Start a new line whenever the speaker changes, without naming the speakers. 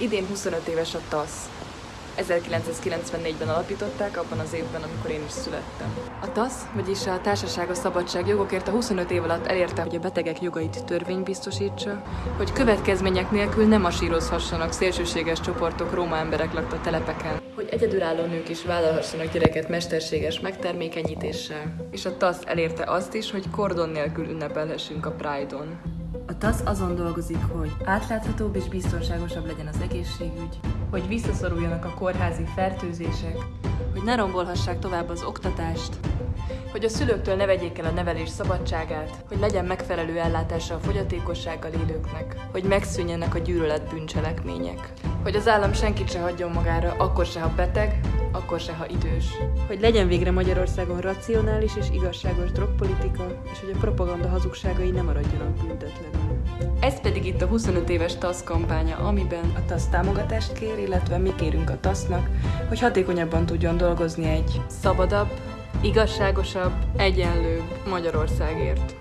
Idén 25 éves a TASZ. 1994-ben alapították, abban az évben, amikor én is születtem. A TASZ, vagyis a Társaság a Szabadság jogokért a 25 év alatt elérte, hogy a betegek jogait törvény biztosítsa, hogy következmények nélkül nem masírozhassanak szélsőséges csoportok Róma emberek lakta telepeken, hogy egyedülálló nők is vállalhassanak gyereket mesterséges megtermékenyítéssel, és a TASZ elérte azt is, hogy kordon nélkül ünnepelhessünk a Pride-on. TASZ azon dolgozik, hogy átláthatóbb és biztonságosabb legyen az egészségügy, hogy visszaszoruljanak a kórházi fertőzések, hogy ne rombolhassák tovább az oktatást, hogy a szülőktől ne vegyék el a nevelés szabadságát, hogy legyen megfelelő ellátása a fogyatékossággal élőknek, hogy megszűnjenek a gyűlölet bűncselekmények, hogy az állam senkit se hagyjon magára, akkor se, ha beteg, akkor se, ha idős. Hogy legyen végre Magyarországon racionális és igazságos drogpolitika, és hogy a propaganda hazugságai nem maradjanak büntetlenül. Ez pedig itt a 25 éves TASZ kampánya, amiben a TASZ támogatást kér, illetve mi kérünk a TASZ-nak, hogy hatékonyabban tudjon dolgozni egy szabadabb, igazságosabb, egyenlőbb Magyarországért.